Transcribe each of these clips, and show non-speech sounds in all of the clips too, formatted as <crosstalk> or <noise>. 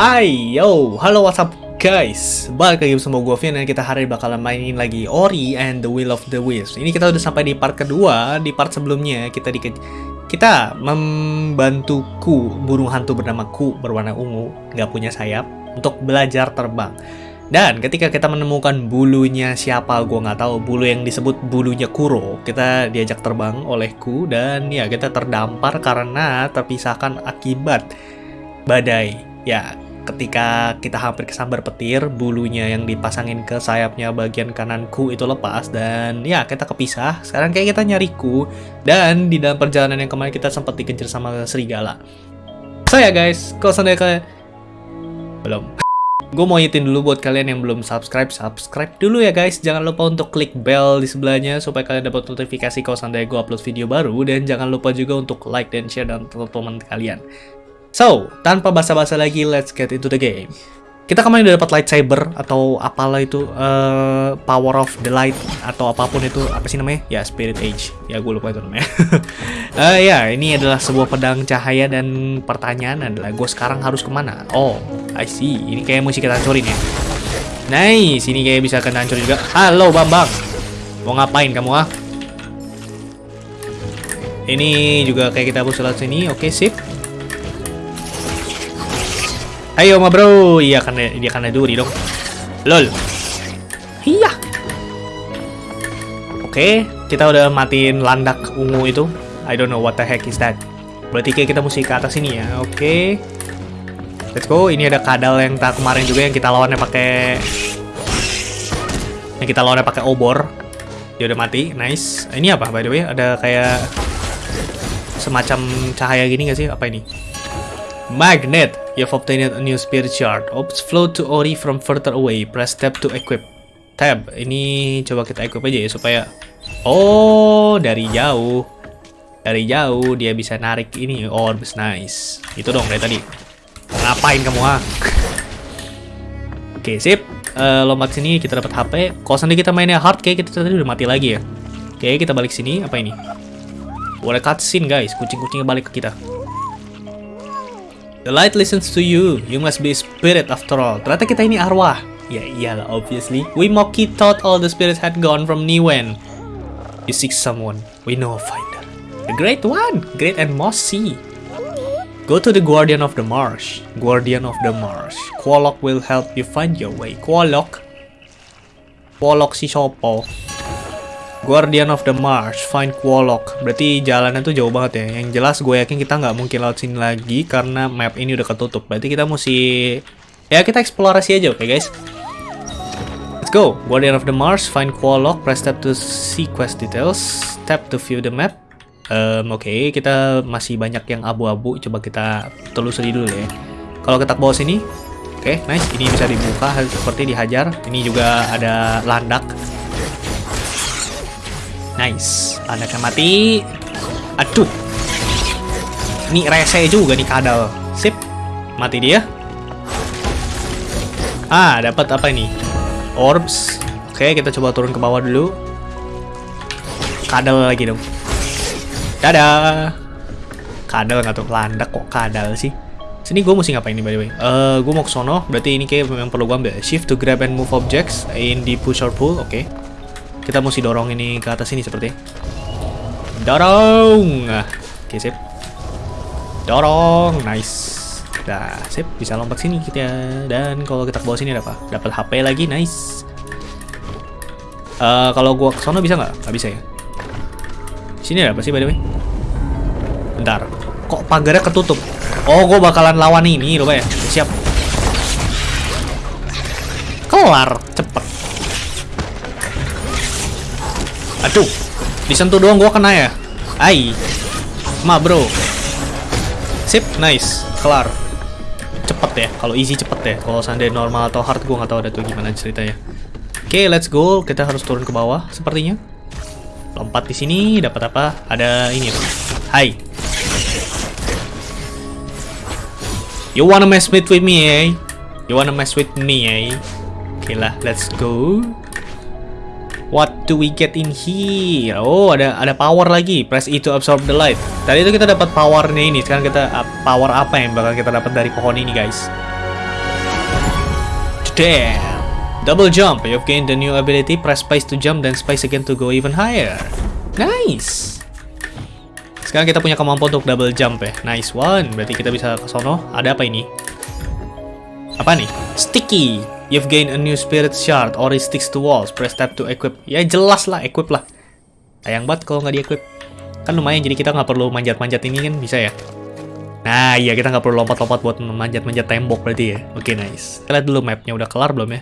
Hai, yo, halo what's up guys? Balik lagi bersama gue Vian dan kita hari ini bakalan mainin lagi Ori and the Will of the Wisps. Ini kita udah sampai di part kedua Di part sebelumnya. Kita di kita membantu Ku, burung hantu bernama Ku berwarna ungu Gak punya sayap Untuk belajar terbang. Dan ketika kita menemukan bulunya siapa, gue nggak tahu. Bulu yang disebut bulunya Kuro, kita diajak terbang olehku dan ya kita terdampar karena terpisahkan akibat badai. Ya, ketika kita hampir kesambar petir, bulunya yang dipasangin ke sayapnya bagian kananku itu lepas dan ya kita kepisah. Sekarang kayak kita nyariku dan di dalam perjalanan yang kemarin kita sempat dikejar sama serigala. Saya guys, kalau kayak belum. <laughs> Gue mau ingetin dulu buat kalian yang belum subscribe, subscribe dulu ya guys. Jangan lupa untuk klik bell di sebelahnya supaya kalian dapat notifikasi kalau seandainya gue upload video baru. Dan jangan lupa juga untuk like dan share dan teman-teman kalian. So, tanpa basa-basa lagi, let's get into the game. Kita kemarin udah dapat lightsaber atau apalah itu uh, power of the light atau apa pun itu apa sih namanya? Ya spirit age. Ya gue lupa itu namanya. uh, <laughs> ya ini adalah sebuah pedang cahaya dan pertanyaan adalah gue sekarang harus ke mana? Oh, I see. Ini kayak mesti kita hancurin ya. Nice, ini kayak bisa kena hancur juga. Halo Bambang, mau ngapain kamu ah? Ini juga kayak kita lewat sini. Oke, okay, sip. Ayo ma bro. Iya kan dia kan duri dong. Lol. Iya. Oke, kita udah matiin landak ungu itu. I don't know what the heck is that. Berarti kayak kita mesti ke atas ini ya. Oke. Let's go. Ini ada kadal yang tak kemarin juga yang kita lawannya pakai yang kita lawannya pakai obor. Dia udah mati. Nice. Ini apa by the way? Ada kayak semacam cahaya gini gak sih? Apa ini? Magnet. You've obtained a new spirit shard. Ops flow to Ori from further away. Press tab to equip. Tab. Ini coba kita equip aja ya supaya Oh, dari jauh. Dari jauh dia bisa narik ini orbs nice. Itu dong dari tadi. Ngapain kamu ah? <laughs> Oke, sip. Uh, lompat sini kita dapat HP. Kalau seandainya kita mainnya hard kayak kita tadi udah mati lagi ya. Oke, kita balik sini. Apa ini? Boleh cutscene guys. Kucing-kucingnya balik ke kita. The light listens to you. You must be a spirit after all. Ternyata kita ini arwah. Ya iyalah, obviously. We Moki thought all the spirits had gone from Niwen. You seek someone. We know a finder. The great one. Great and mossy. Go to the Guardian of the Marsh. Guardian of the Marsh. Quolok will help you find your way. Quolok? Quolok si Sopo. Guardian of the Marsh, find Quolok. Berarti jalannya tuh jauh banget ya. Yang jelas gue yakin kita nggak mungkin lewat sini lagi karena map ini udah ketutup. Berarti kita mesti ya kita eksplorasi aja, oke okay, guys? Let's go. Guardian of the Marsh, find Quolok, press tab to see quest details, tap to view the map. Um, oke, okay, kita masih banyak yang abu-abu. Coba kita telusuri dulu ya. Kalau kita bawah sini, oke, okay, nice. Ini bisa dibuka seperti dihajar. Ini juga ada landak. Nice. Anaknya mati. Aduh. Ini rese juga nih kadal. Sip. Mati dia. Ah, dapat apa ini? Orbs. Oke, kita coba turun ke bawah dulu. Kadal lagi dong. Dadah. Kadal nggak tuh landak kok kadal sih. Sini gue mesti ngapain nih by the way? Uh, gue mau ke sono, berarti ini kayak memang perlu gue ambil. Shift to grab and move objects in the push or pull, oke. Okay. Kita mesti dorong ini ke atas ini seperti. Dorong. Oke, sip. Dorong. Nice. Dah, sip. Bisa lompat sini kita. Dan kalau kita ke bawah sini ada apa? Dapat HP lagi. Nice. Uh, kalau gua ke sana bisa nggak? Nggak bisa ya. Sini ada apa sih by the way? Bentar. Kok pagarnya ketutup? Oh, gua bakalan lawan ini, lupa ya. Siap. Kelar, Aduh, disentuh doang gua kena ya. Ai. Ma, bro. Sip, nice. Kelar. Cepet ya. Kalau easy cepet ya. Kalau seandainya normal atau hard gua nggak tahu ada tuh gimana ceritanya. Oke, okay, let's go. Kita harus turun ke bawah sepertinya. Lompat di sini dapat apa? Ada ini. Hai. You wanna mess with me, eh? You wanna mess with me, eh? Oke okay lah, let's go. What do we get in here? Oh, ada ada power lagi. Press E to absorb the light. Tadi itu kita dapat powernya ini. Sekarang kita uh, power apa yang bakal kita dapat dari pohon ini, guys? Damn. Double jump. You've gained the new ability. Press space to jump dan space again to go even higher. Nice. Sekarang kita punya kemampuan untuk double jump ya. Nice one. Berarti kita bisa ke sono. Ada apa ini? Apa nih? Sticky. You've gained a new spirit shard or it sticks to walls. Press tab to equip. Ya jelas lah, equip lah. Sayang banget kalau nggak di-equip. Kan lumayan, jadi kita nggak perlu manjat-manjat ini kan bisa ya. Nah iya, kita nggak perlu lompat-lompat buat manjat-manjat tembok berarti ya. Oke, nice. Kita lihat dulu mapnya udah kelar belum ya?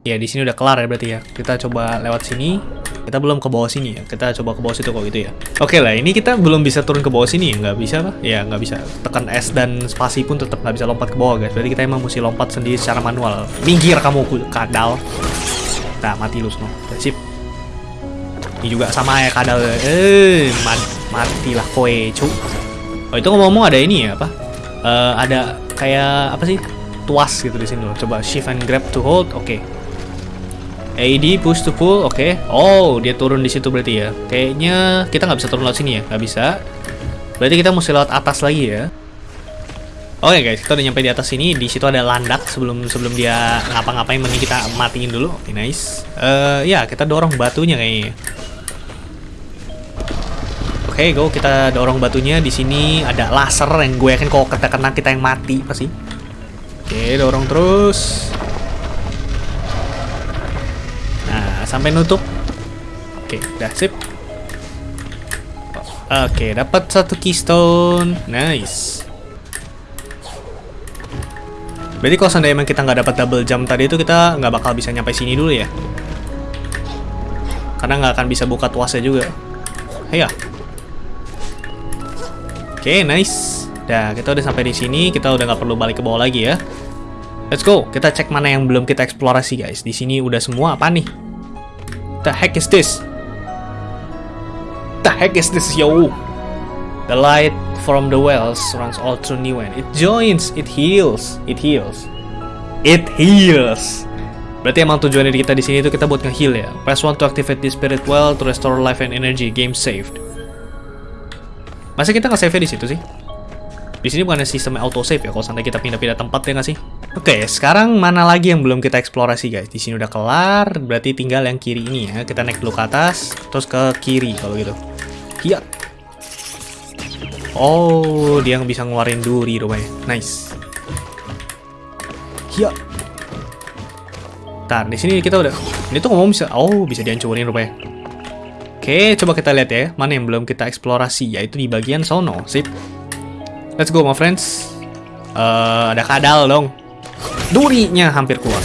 Ya, di sini udah kelar ya berarti ya. Kita coba lewat sini. Kita belum ke bawah sini ya. Kita coba ke bawah situ kok gitu ya. Oke lah, ini kita belum bisa turun ke bawah sini ya. Nggak bisa lah. Ya, nggak bisa. Tekan S dan spasi pun tetap nggak bisa lompat ke bawah guys. Berarti kita emang mesti lompat sendiri secara manual. Minggir kamu kadal. Nah, mati lu semua. Sip. Ini juga sama ya kadal. Eh, mat matilah kowe, cu. Oh, itu ngomong-ngomong ada ini ya, apa? Uh, ada kayak apa sih? Tuas gitu di sini. Coba shift and grab to hold. Oke. Okay. AD push to pull, oke. Okay. Oh, dia turun di situ berarti ya. Kayaknya kita nggak bisa turun lewat sini ya, nggak bisa. Berarti kita mesti lewat atas lagi ya. Oke okay, guys, kita udah nyampe di atas sini. Di situ ada landak sebelum sebelum dia ngapa-ngapain, mending kita matiin dulu. Oke, okay, nice. Uh, ya, kita dorong batunya kayaknya. Oke, okay, go. Kita dorong batunya. Di sini ada laser yang gue yakin kalau kena kita yang mati pasti. Oke, okay, dorong terus. Sampai nutup. Oke, udah sip. Oke, dapat satu keystone. Nice. Berarti kalau seandainya emang kita nggak dapat double jump tadi itu kita nggak bakal bisa nyampe sini dulu ya. Karena nggak akan bisa buka tuasnya juga. Ayo. Oke, nice. Dah, kita udah sampai di sini. Kita udah nggak perlu balik ke bawah lagi ya. Let's go. Kita cek mana yang belum kita eksplorasi, guys. Di sini udah semua apa nih? The heck is this? The heck is this, yo? The light from the wells runs all through Newen. It joins, it heals, it heals. It heals. Berarti emang tujuan kita di sini itu kita buat nge-heal ya. Press 1 to activate the spirit well to restore life and energy. Game saved. Masa kita nggak save di situ sih? Di sini bukan sistem auto save ya kalau sampai kita pindah-pindah tempat ya nggak sih? Oke, sekarang mana lagi yang belum kita eksplorasi guys? Di sini udah kelar, berarti tinggal yang kiri ini ya. Kita naik dulu ke atas, terus ke kiri kalau gitu. Iya. Oh, dia yang bisa ngeluarin duri rupanya. Nice. Iya. Ntar, di sini kita udah... Ini tuh ngomong bisa... Oh, bisa dihancurin rupanya. Oke, coba kita lihat ya. Mana yang belum kita eksplorasi, yaitu di bagian sono. Sip. Let's go, my friends. Uh, ada kadal dong. Durinya hampir keluar.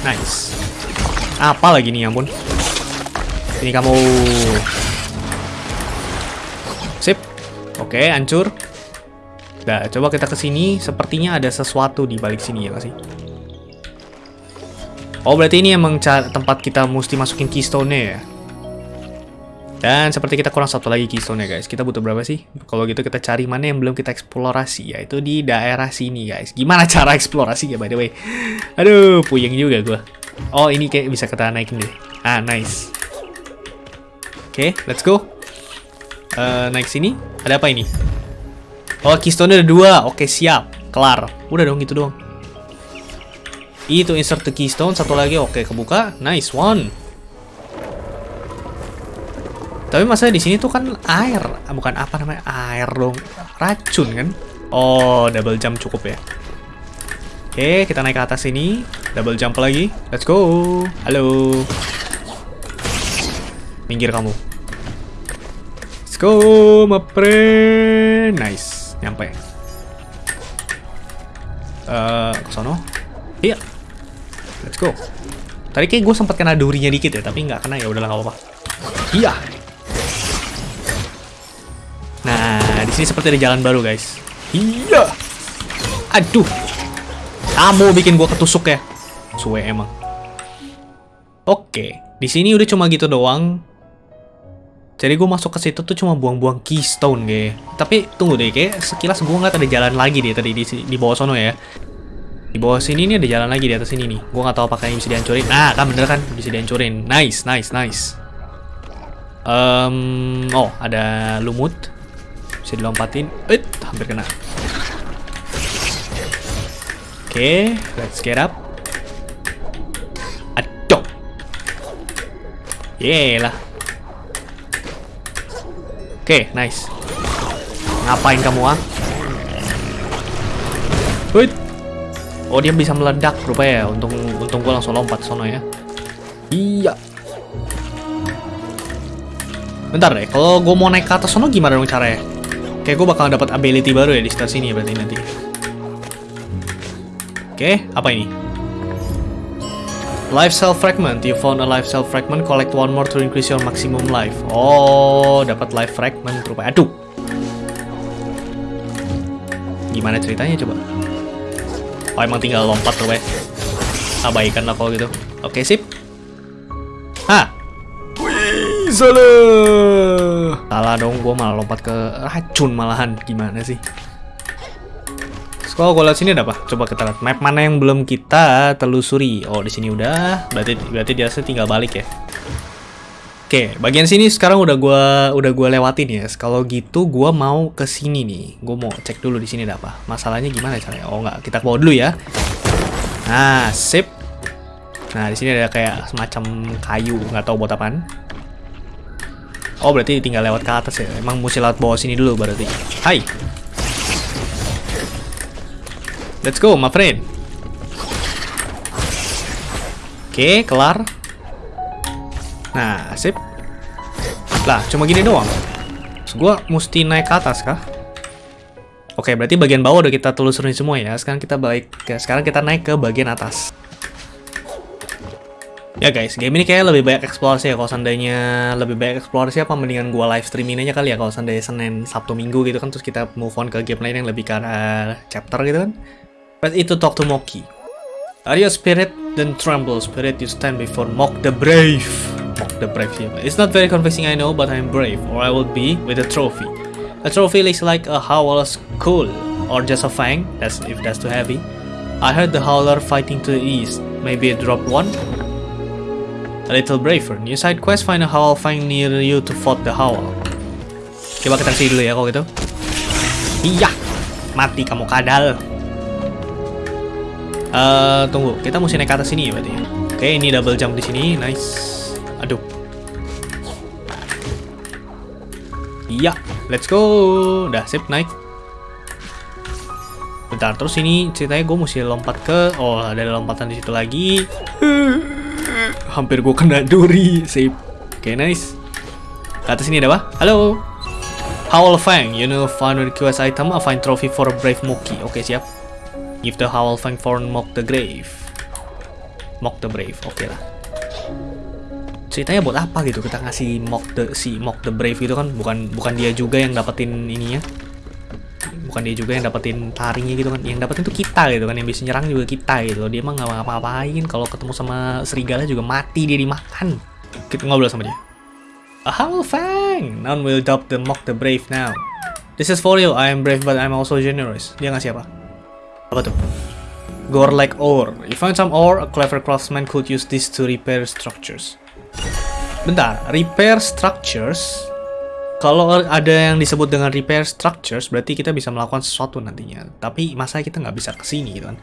Nice. Apa lagi nih, ampun. Ini kamu. Sip. Oke, hancur. Nah, coba kita ke sini. Sepertinya ada sesuatu di balik sini ya, sih? Oh, berarti ini emang tempat kita mesti masukin keystone-nya ya? Dan seperti kita kurang satu lagi keystone ya guys. Kita butuh berapa sih? Kalau gitu kita cari mana yang belum kita eksplorasi ya. Itu di daerah sini guys. Gimana <laughs> cara eksplorasi ya by the way? Aduh, puyeng juga gue. Oh, ini kayak bisa kita naikin deh. Ah, nice. Oke, okay, let's go. Uh, naik sini. Ada apa ini? Oh, keystone ada dua. Oke, okay, siap. Kelar. Udah dong, gitu doang. Itu insert the keystone. Satu lagi. Oke, okay, kebuka. Nice one. Tapi masa di sini tuh kan air, ah, bukan apa namanya air dong, racun kan? Oh, double jump cukup ya. Oke, kita naik ke atas sini, double jump lagi. Let's go. Halo. Minggir kamu. Let's go, my friend. Nice, nyampe. Uh, ke sono. Iya. Let's go. Tadi kayak gue sempat kena durinya dikit ya, tapi nggak kena ya udahlah nggak apa-apa. Iya. Nah, di sini seperti ada jalan baru, guys. Iya. Aduh. Kamu bikin gua ketusuk ya. Suwe emang. Oke, di sini udah cuma gitu doang. Jadi gue masuk ke situ tuh cuma buang-buang keystone, guys. Tapi tunggu deh, kayak sekilas gue nggak ada jalan lagi deh tadi di, di bawah sono ya. Di bawah sini nih ada jalan lagi di atas sini nih. Gue nggak tahu apakah ini bisa dihancurin. Nah, kan bener kan bisa dihancurin. Nice, nice, nice. Um, oh, ada lumut. Bisa dilompatin. Eh, hampir kena. Oke, let's get up. Aduh. Yelah. Oke, nice. Ngapain kamu, ah? Wait. Oh, dia bisa meledak rupanya ya. Untung untung gua langsung lompat sono ya. Iya. Bentar deh, kalau gue mau naik ke atas sono gimana dong caranya? Kayak gue bakal dapat ability baru ya di sekitar sini ya berarti nanti. Oke, apa ini? Life cell fragment. You found a life cell fragment. Collect one more to increase your maximum life. Oh, dapat life fragment rupanya. Aduh. Gimana ceritanya coba? Oh, emang tinggal lompat rupanya. Abaikan lah kalau gitu. Oke, sip. Salah. Salah dong, gue malah lompat ke racun malahan. Gimana sih? Kalau gue lihat sini ada apa? Coba kita lihat map mana yang belum kita telusuri. Oh, di sini udah. Berarti berarti dia tinggal balik ya. Oke, bagian sini sekarang udah gua udah gua lewatin ya. Kalau gitu gua mau ke sini nih. Gua mau cek dulu di sini ada apa. Masalahnya gimana caranya? Oh, enggak. Kita bawa dulu ya. Nah, sip. Nah, di sini ada kayak semacam kayu, nggak tahu buat apaan. Oh, berarti tinggal lewat ke atas ya. Emang mesti lewat bawah sini dulu berarti. Hai. Let's go, my friend. Oke, kelar. Nah, sip. Lah, cuma gini doang. Terus gua mesti naik ke atas kah? Oke, berarti bagian bawah udah kita telusurin semua ya. Sekarang kita balik ke sekarang kita naik ke bagian atas. Ya guys, game ini kayak lebih banyak eksplorasi ya. Kalau seandainya lebih banyak eksplorasi apa mendingan gua live streaming aja kali ya. Kalau seandainya Senin, Sabtu, Minggu gitu kan terus kita move on ke game lain yang lebih ke arah chapter gitu kan. Press it to talk to Moki. Are you a spirit? Then tremble, spirit, you stand before Mok the Brave. Mok the Brave, yeah. It's not very convincing, I know, but I'm brave, or I will be with a trophy. A trophy is like a howler skull, or just a fang, that's if that's too heavy. I heard the howler fighting to the east. Maybe it dropped one? A little braver. New side quest, find a howl fang near you to fight the howl. Coba kita sini dulu ya kalau gitu. Iya, mati kamu kadal. Eh, tunggu, kita mesti naik ke atas sini ya berarti. Oke, ini double jump di sini, nice. Aduh. Iya, let's go. Udah sip naik. Bentar, terus ini ceritanya gue mesti lompat ke, oh ada lompatan di situ lagi. Hampir gue kena duri, sip. Oke, nice. Ke atas sini ada apa? Halo. Howl Fang, you know find request item, a find trophy for a brave monkey. Oke, siap. Give the Howl Fang for Mock the Grave. Mock the Brave, oke lah. Ceritanya buat apa gitu kita ngasih Mock the si Mock the Brave gitu kan? Bukan bukan dia juga yang dapetin ininya. Bukan dia juga yang dapetin taringnya gitu kan. Yang dapetin tuh kita gitu kan. Yang bisa nyerang juga kita gitu. Dia emang nggak ngapa-ngapain. Kalau ketemu sama serigala juga mati dia dimakan. Kita ngobrol sama dia. A Howl Fang! None will adopt the Mock the Brave now. This is for you. I am brave but I'm also generous. Dia ngasih apa? Apa tuh? Gore like ore. You find some ore, a clever craftsman could use this to repair structures. Bentar, repair structures. Kalau ada yang disebut dengan repair structures, berarti kita bisa melakukan sesuatu nantinya. Tapi masa kita nggak bisa ke sini gitu kan?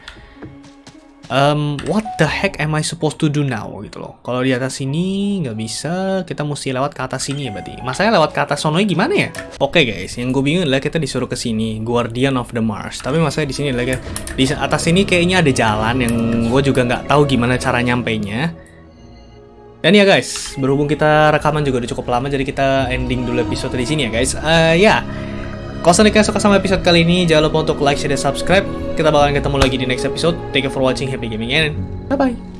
Um, what the heck am I supposed to do now gitu loh. Kalau di atas sini nggak bisa, kita mesti lewat ke atas sini ya berarti. Masanya lewat ke atas sononya gimana ya? Oke okay, guys, yang gue bingung adalah kita disuruh ke sini, Guardian of the Mars. Tapi masanya di sini adalah di atas sini kayaknya ada jalan yang gue juga nggak tahu gimana cara nyampe nya. Dan ya guys, berhubung kita rekaman juga udah cukup lama, jadi kita ending dulu episode di sini ya guys. Uh, ya, kalau kalian suka sama episode kali ini, jangan lupa untuk like, share, dan subscribe. Kita bakalan ketemu lagi di next episode. Thank you for watching. Happy gaming and bye-bye.